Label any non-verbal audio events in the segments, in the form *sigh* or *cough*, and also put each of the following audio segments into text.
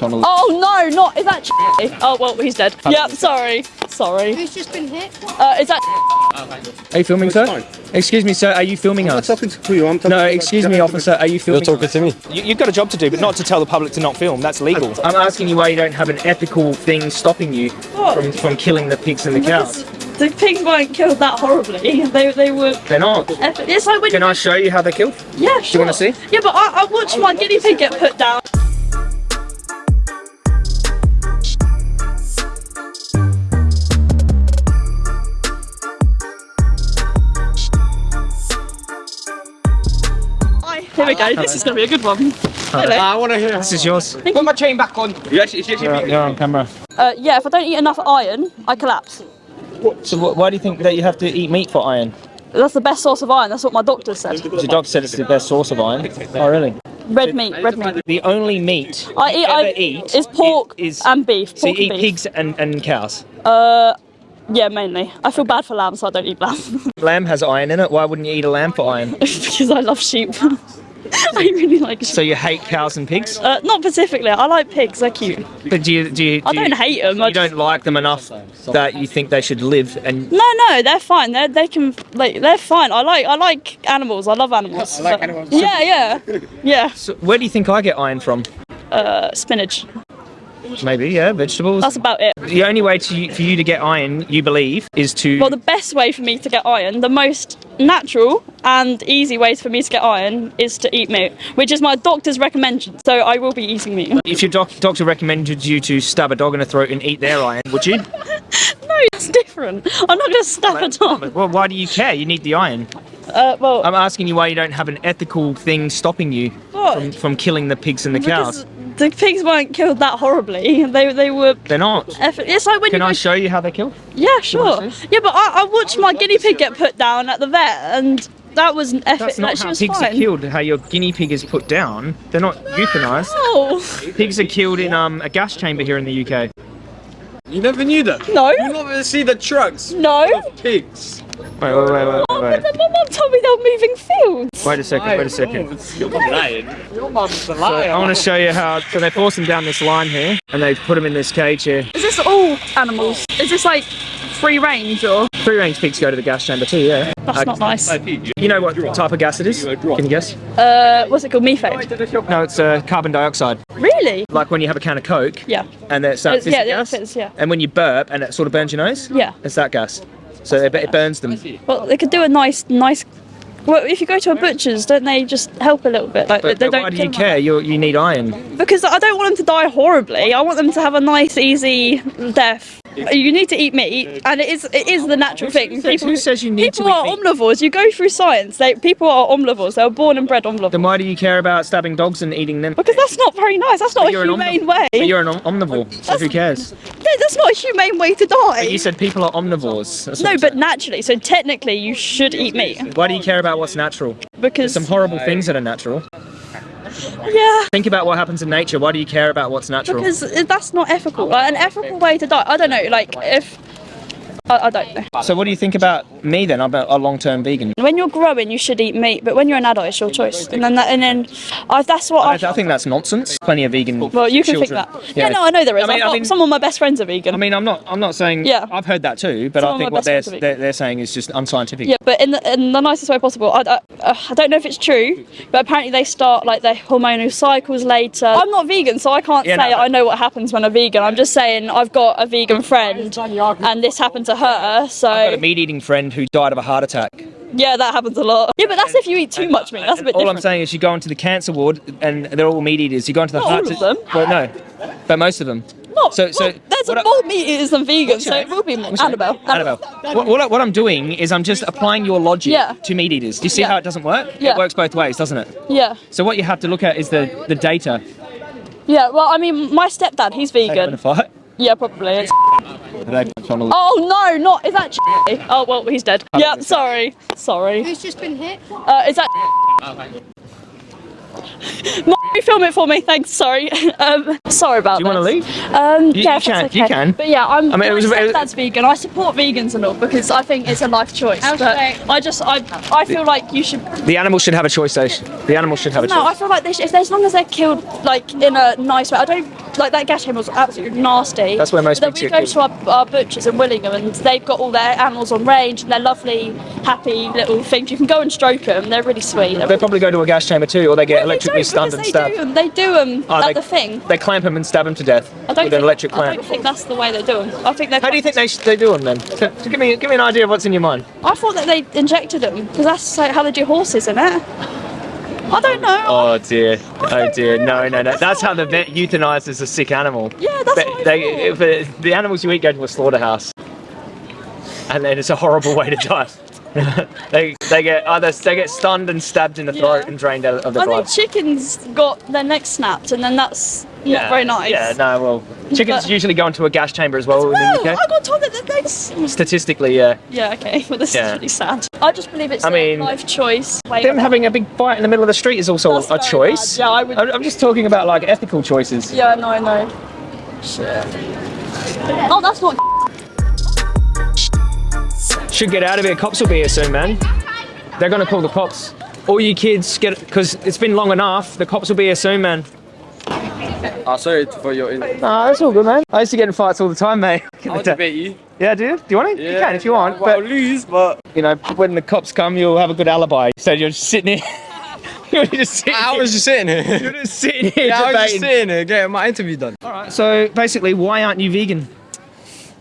tunnel. Oh no, not is that? Oh well, he's dead. Yep, sorry, sorry. Who's just been hit? Uh, is that? Are you filming, sir? Excuse me, sir. Are you filming I'm us? talking to you. I'm talking No, excuse me, officer. Are you filming? You're talking to me. You, you've got a job to do, but not to tell the public to not film. That's legal. I'm asking you why you don't have an ethical thing stopping you from, from killing the pigs and the cows. The pigs weren't killed that horribly. They they were. They're not. It's like when Can I show you how they're killed? Yeah, sure. wanna see? Yeah, but I, I watched my guinea pig get put down. Here we go. This is going to be a good one. Hello. I want to hear. This is yours. Put my chain back on. You actually, you actually You're, you're on camera. Uh, yeah, if I don't eat enough iron, I collapse. So wh- why do you think that you have to eat meat for iron? That's the best source of iron. That's what my doctor said. Your doctor said it's the best source of iron. Oh, really? Red meat, red meat. The only meat I eat, ever I eat is pork is, and beef. So you eat and beef. pigs and, and cows. Uh, yeah, mainly. I feel bad for lamb, so I don't eat lamb Lamb has iron in it. Why wouldn't you eat a lamb for iron? *laughs* because I love sheep. *laughs* *laughs* I really like sheep. So you hate cows and pigs? Uh, not specifically. I like pigs. They're cute. But do you do you? I do you- don't hate them. You I don't like them enough that you think they should live and no, no, they're fine. They they can like they're fine. I like I like animals. I love *laughs* animals. I like But- animals. Yeah, yeah, yeah. so where do you think I get iron from? Uh, spinach. Maybe, yeah, vegetables. That's about it. the only way to for you to get iron, you believe, is to Well, the best way for me to get iron, the most natural and easy ways for me to get iron is to eat meat, which is my doctor's recommendation. So I will be eating meat. if your doc- doctor recommended you to stab a dog in the throat and eat their iron, would you? *laughs* No, it's different. I'm not going to stab a dog. well, why do you care? You need the iron. Uh, well, I'm asking you why you don't have an ethical thing stopping you from, from killing the pigs and the cows. Because the pigs weren't killed that horribly. *laughs* They they were. They're not. eff- It's like when Can you I show you how they're killed? Yeah, sure. Yeah, but I, I watched my guinea pig get put down at the vet, and that was an effort. That's not like, she how was pigs fine. are killed. How your guinea pig is put down. They're not euthanized. Oh Pigs are killed in um, a gas chamber here in the UK. You never knew that. no, You never see the trucks. no. Of Pigs. Wait, wait, wait, wait, Oh, wait. but my mum told me they were moving fields. Wait a second, wait a second. Your mum's lying. Your mum's a So liar. I want to show you how. So they force them down this line here, and they put them in this cage here. Is this all animals? Is this like free range or? Free range pigs go to the gas chamber too. Yeah. That's Uh, not nice. You know what type of gas it is? Can you guess? Uh, what's it called? Methane. No, it's uh, carbon dioxide. Really? Like when you have a can of Coke, Yeah. and it's that It's, yeah, fizzy yeah, gas. it fits, yeah. And when you burp, and it sort of burns your nose. Yeah. It's that gas. So it, it burns them. Well, they could do a nice, nice. Well, if you go to a butcher's, don't they just help a little bit? Like But, they but don't why do you them. care? You you need iron. Because I don't want them to die horribly. I want them to have a nice, easy death. You need to eat meat, and it is it is the natural thing. People, who says you need people to eat people are meat? omnivores. You go through science. They, people are omnivores. They were born and bred omnivores. Then why do you care about stabbing dogs and eating them? Because that's not very nice. That's not a You're an humane way. But you're an om- omnivore, so who cares? No, that's not a humane way to die. You said people are omnivores. That's no, but saying. naturally. So technically, you should eat meat why do you care about what's natural? because There's Some horrible things that are natural. Yeah. Think about what happens in nature. Why do you care about what's natural? Because that's not ethical. Like, an ethical way to die. I don't know. Like if I, I don't know. So what do you think about me then? I'm a, long-term vegan. When you're growing, you should eat meat, but when you're an adult, it's your choice. And then that, and then I, that's what I, I. I think that's nonsense. Plenty of vegan. well, you can children. think that. Yeah. no, I know there is. I mean, got- mean, some of my best friends are vegan. I mean, I'm not. I'm not saying. Yeah. I've heard that too, but Some I think what they're, best friends are they're they're saying is just unscientific. yeah, but in the, in the nicest way possible. I, I, I don't know if it's true, but apparently they start like their hormonal cycles later. I'm not vegan, so I can't Yeah, say but- I know what happens when I'm vegan. I'm just saying I've got a vegan friend, and this happened to her. So I've got a meat-eating friend who died of a heart attack. yeah, that happens a lot. Yeah, but that's if you eat too much meat. That's a bit All different. I'm saying is, you go into the cancer ward, and they're all meat eaters. You go into the Not heart. all of them. Well, no, but most of them. Not, So- so there's what I- more meat eaters than vegans, so it will be more. Annabelle. name? Annabelle. What, what, what I'm doing is I'm just applying your logic Yeah. to meat eaters. Do you see Yeah. how it doesn't work? Yeah. It works both ways, doesn't it? Yeah. So what you have to look at is the, the data. Yeah, well, I mean, my stepdad, he's a vegan. fight. Yeah, probably. *laughs* It's... tunnel. Oh no, not is that? Oh well, he's dead. Yeah, sorry, sorry. Who's just been hit? Uh, is that? *laughs* Mommy, film it for me. Thanks. Sorry. *laughs* Um, sorry about Do you wanna leave? Um, You- yeah, you if can, okay. you can. But yeah, I'm. I mean, it was- my it was- stepdad's vegan. I support vegans and all because I think it's a life choice. But I just, I, I feel like you should. The animals should have a choice, though. The animals should have a No, I feel like they should, if as long as they're killed like in a nice way. I don't like that gas chamber was absolutely nasty. That's where most But then we go to our, our butchers in Willingham and they've got all their animals on range and they're lovely, happy little things. You can go and stroke them. They're really sweet. They're They probably go to a gas chamber too, or they get electrically they stunned and because stabbed. They do. They do them Oh, at they- the thing. They clamp them and stab them to death I don't with think, an electric clamp. I don't think that's the way they do them. I think they. How do you think they, they do them then? So, give me give me an idea of what's in your mind. I thought that they injected them because that's like how they do horses, isn't it? I don't know. Oh dear, oh dear, no, no, no. That's how the vet euthanizes a sick animal. Yeah, that's They, what they, uh, the animals you eat go to a slaughterhouse, and then it's a horrible way to die. *laughs* *laughs* they they get oh, either they get stunned and stabbed in the throat Yeah. and drained out of the I blood. think chickens got their neck snapped, and then that's not very nice. Yeah, no, well, chickens But- usually go into a gas chamber as well in Well, the I got told that their necks. Statistically, yeah. Yeah, okay. *laughs* Well, this Yeah. is really sad. I just believe it's I a mean, life choice. Wait, Them having a big fight in the middle of the street is also a choice. bad. Yeah, I would- I'm I'm just talking about like ethical choices. Yeah, no, I know. Shit. Oh, that's not. Should get out of here. Cops will be here soon, man. They're gonna call the cops. All you kids get because it's been long enough. The cops will be here soon, man. Oh, sorry for your. Nah, that's all good, man. I used to get in fights all the time, mate. I'll debate you. *laughs* Yeah, dude. Do you want to? You can if you want. Well, I'll But lose, but you know, when the cops come, you'll have a good alibi. So you're just *laughs* sitting here. you're just sitting. I here. was just sitting here. You're just sitting here yeah, I was just sitting here getting my interview done. All right. So basically, why aren't you vegan?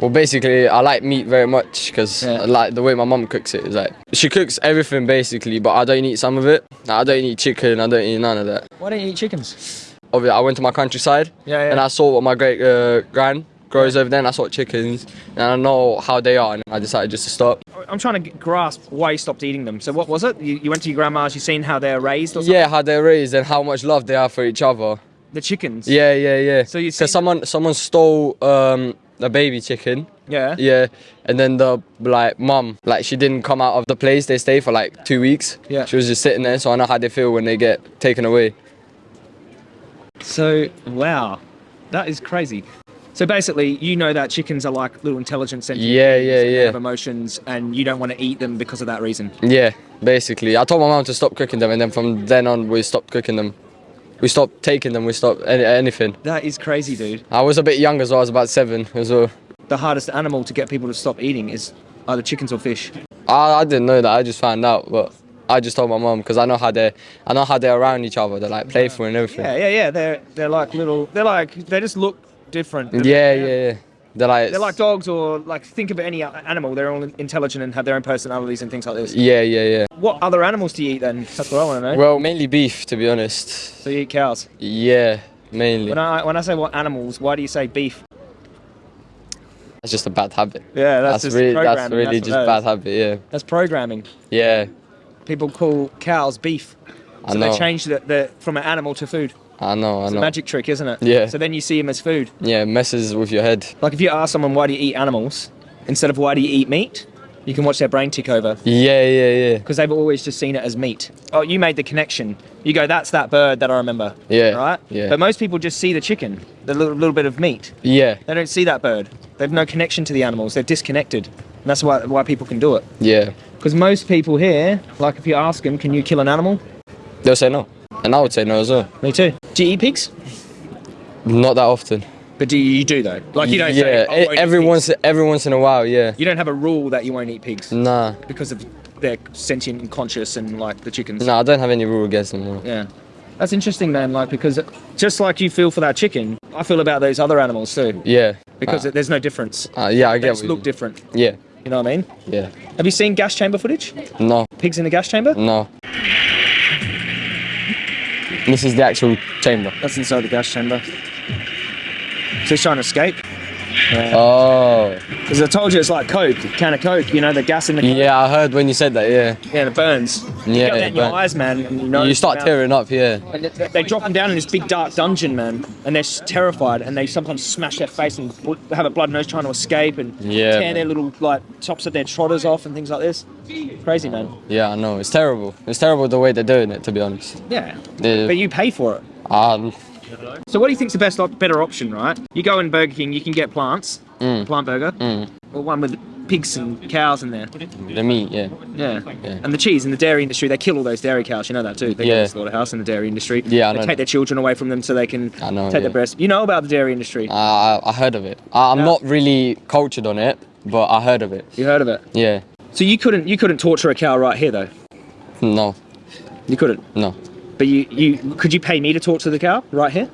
Well, basically, I like meat very much because Yeah. Like the way my mum cooks it. Is like she cooks everything basically, but I don't eat some of it. I don't eat chicken. I don't eat none of that. Why don't you eat chickens? Obviously, I went to my countryside Yeah, yeah. and I saw what my great uh, gran grows over there. And I saw chickens, and I know how they are, and I decided just to stop. I'm trying to grasp why you stopped eating them. So what was it? You, you went to your grandma's. You seen how they're raised or something? Yeah, how they're raised and how much love they have for each other. The chickens. Yeah, yeah, yeah. So you because someone someone stole um, a baby chicken. Yeah. Yeah, and then the like mum, like she didn't come out of the place they stay for like two weeks. Yeah. She was just sitting there, so I know how they feel when they get taken away. So wow, that is crazy. So basically, you know that chickens are like little intelligent sentient Yeah, yeah, yeah. have emotions, and you don't want to eat them because of that reason. Yeah, basically. I told my mum to stop cooking them, and then from then on we stopped cooking them. We stopped taking them. We stopped any, anything. That is crazy, dude. I was a bit young as well. I was about seven as well. The hardest animal to get people to stop eating is either chickens or fish. I, I didn't know that. I just found out, but I just told my mum because I know how they, I know how they're around each other. They're like playful and everything. Yeah, yeah, yeah. They're they're like little. They're like they just look different. Yeah, yeah, yeah. They're like, They're like dogs or like think of any animal. They're all intelligent and have their own personalities and things like this. yeah, yeah, yeah. What other animals do you eat then? That's what I want to know. Well, mainly beef, to be honest. so you eat cows. Yeah, mainly. When I when I say what animals, why do you say beef? That's just a bad habit. Yeah, that's, That's, just really, that's really what just bad habit. Yeah, That's programming. yeah. People call cows beef. I So they change the, the from an animal to food. I know. I It's a magic trick, isn't it? Yeah. So then you see them as food. Yeah, it messes with your head. Like if you ask someone why do you eat animals instead of why do you eat meat, you can watch their brain tick over Yeah, yeah, yeah. because they've always just seen it as meat. Oh, you made the connection. You go, that's that bird that I remember. Yeah, Right. yeah. But most people just see the chicken, the little, little bit of meat. Yeah, They don't see that bird. They've no connection to the animals. They're disconnected. And that's why why people can do it. yeah. Because most people here, like if you ask them, can you kill an animal? They'll say no, and I would say no as well. Me too. Do you eat pigs? Not that often. But do you, you do though? Like you don't yeah, say, "Oh, I e- eat every pigs." once every once in a while. Yeah. You don't have a rule that you won't eat pigs Nah, because of they're sentient and conscious and like the chickens. nah. I don't have any rule against them. no. Yeah. That's interesting, man. Like because just like you feel for that chicken, I feel about those other animals too. Yeah. Because uh, there's no difference. uh, yeah, I They get. just look different. Yeah, You know what I mean? yeah. Have you seen gas chamber footage? No, Pigs in a gas chamber? no. This is the actual chamber. That's inside the gas chamber. So he's trying to escape. Oh. Because I told you it's like Coke, can of Coke. You know the gas in the Yeah, I heard when you said that. Yeah. yeah, it burns. You Yeah, get that in your eyes, man. You, know you start tearing up, yeah. They, drop them down in this big dark dungeon, man, and they're terrified, and they sometimes smash their face and have a blood nose trying to escape and Yeah, tear their little like tops of their trotters off and things like this. Crazy, man. Yeah, I know. It's terrible. It's terrible the way they're doing it, to be honest. Yeah, They- but you pay for it. Um, So what do you think's the best, better option, right? You go in Burger King, you can get plants, Mm. plant burger, or one with pigs and cows in there. the meat, yeah. Yeah. Yeah. And the cheese in the dairy industry, they kill all those dairy cows. You know that too. They go to Yeah. the slaughterhouse in the dairy industry. Yeah, I they know take their children away from them so they can know, take yeah. their breast. You know about the dairy industry. I, I I heard of it. I, I'm Yeah. not really cultured on it, but I heard of it. You heard of it? Yeah. So you couldn't you couldn't torture a cow right here though. No, You couldn't. no. But you you could you pay me to torture the cow right here?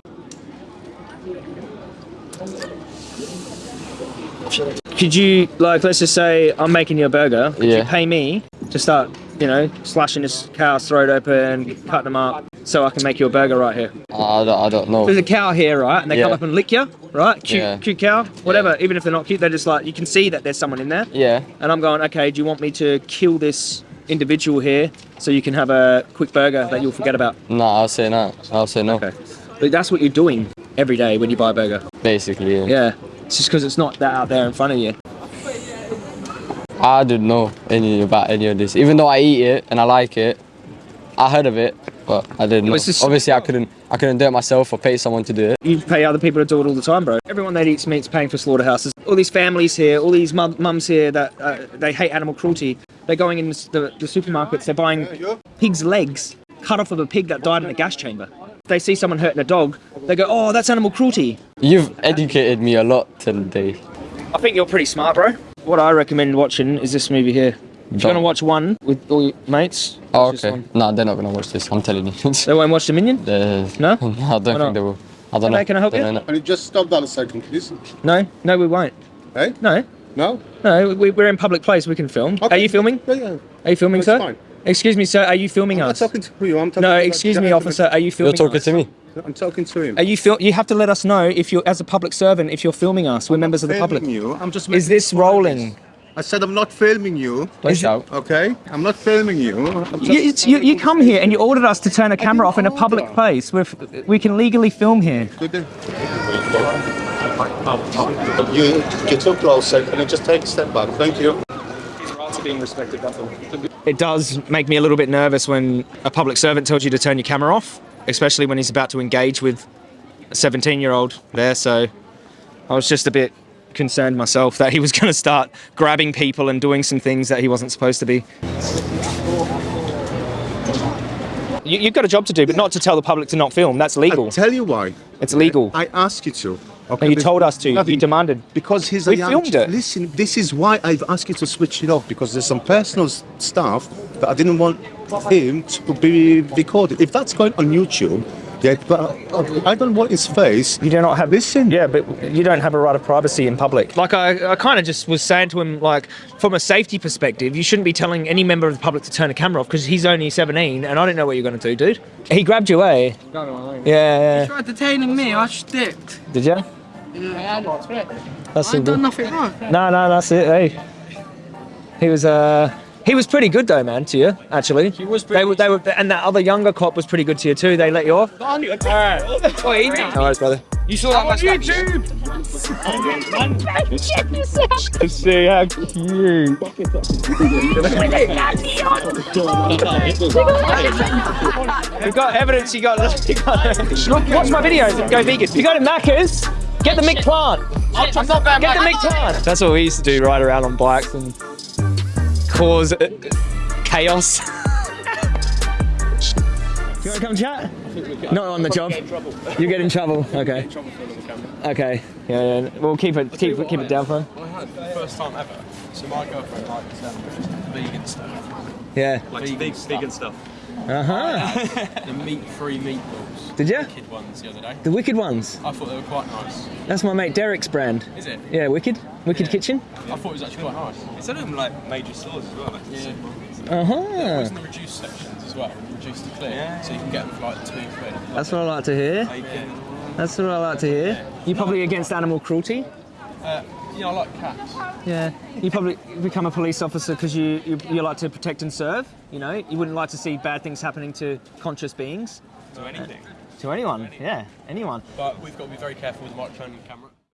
Could you like let's just say I'm making you a burger. Could you pay me to start you know slashing this cow's throat open, cutting them up, so I can make you a burger right here? I don't, I don't know. There's a cow here, right? And they come up and lick you, right? Cute, Yeah. cute cow, whatever. Even if they're not cute, they're just like you can see that there's someone in there. Yeah. And I'm going, okay, do you want me to kill this individual here so you can have a quick burger that you'll forget about? No, I'll say no. I'll say no. Okay. But that's what you're doing every day when you buy a burger. Basically, yeah. Yeah. It's just because it's not that out there in front of you. I don't know any about any of this. Even though I eat it and I like it, I heard of it, but I didn't know. it's just- Obviously, I couldn't. I couldn't do it myself or pay someone to do it. You pay other people to do it all the time, bro. Everyone that eats meat's paying for slaughterhouses. All these families here, all these mum- mums here that uh, they hate animal cruelty. They're going in the, the supermarkets, they're buying pig's legs cut off of a pig that died in a gas chamber. If they see someone hurting a dog, they go, oh, that's animal cruelty. You've educated me a lot today. I think you're pretty smart, bro. What I recommend watching is this movie here. If you're gonna watch one with all your mates, Oh, okay. one. No, they're not gonna watch this. I'm telling you. They won't watch Dominion? Uh, No? *laughs* I don't think they will. I don't Can I- know. can I help Don't you? know. Can you just stop that a second, please? No, no, we won't. Hey? No, No? no, we, we're in public place. We can film. Are you filming? Yeah, yeah. Are you filming, That's sir? fine. Excuse me, sir. Are you filming us? I'm not talking to you. I'm talking No, to the excuse me, officer. Are you filming You're talking us? to me. I'm talking to him. Are you fil- You have to let us know if you're as a public servant if you're filming us. We're members of the public. filming you. I'm just Is this rolling? I said I'm not filming you. Don't shout. Okay? I'm not filming you. You, it's- you, you come here and you ordered us to turn a camera off in a public order. place. We're, f- we can legally film here. You get too close. so Can you just take a step back? Thank you. It does make me a little bit nervous when a public servant tells you to turn your camera off, especially when he's about to engage with a 17 year old there. So I was just a bit concerned myself that he was *laughs* going to start grabbing people and doing some things that he wasn't supposed to be. You, you've got a job to do, but not to tell the public to not film. That's legal. I'll tell you why. It's legal. I ask you to. No, he told us to. You Nothing. demanded. Because he's We a filmed it. Listen, this is why I've asked you to switch it off because there's some personal stuff that I didn't want him to be recorded. If that's going on YouTube, yeah, but I don't want his face. You do not have Listen. Yeah, but you don't have a right of privacy in public. Like I, I kind of just was saying to him, like from a safety perspective, you shouldn't be telling any member of the public to turn a camera off because he's only 17 and I don't know what you're going to do, dude. He grabbed you, eh? Yeah, yeah. tried detaining me, I sticked. Did you? Yeah, That's I it. ain't done nothing wrong. No, no, that's it. Hey, he was uh. He was pretty good though, man, to you, actually. He was pretty they, were, they were, and that other younger cop was pretty good to you too. They let you off. Alright. No worries, brother. You saw that on YouTube. See how cute. We've got evidence you got. *laughs* You got Look, watch my videos and go vegan. You got it, Macca's. Get the McPlant. I'm not going Get the back. McPlant. That's what we used to do, ride around on bikes and cause uh, chaos. *laughs* you want to come chat? Not on the job. You get in trouble. Okay. Okay. Yeah, yeah. We'll keep it keep it keep it down for him. First time ever. So my girlfriend likes um, vegan stuff. Yeah. Like vegan, vegan stuff. Uh huh. The meat-free meatballs. Did ya? Kid ones the other day. The Wicked ones. I thought they were quite nice. That's my mate Derek's brand. Is it? Yeah, Wicked. Wicked Kitchen. I thought it was actually quite nice. It's at them like major stores as well. Like Yeah. Uh It huh. was in the reduced sections as well. Reduced to clear. So you can get them for like two quid. That's what I like to hear. bacon. That's what I like to hear. You're probably against animal cruelty? Uh, you know, I like cats. Yeah, you probably become a police officer because you, you you like to protect and serve. You know, you wouldn't like to see bad things happening to conscious beings, To anything. to anyone. Yeah, anyone. But we've got to be very careful with the microphone and camera.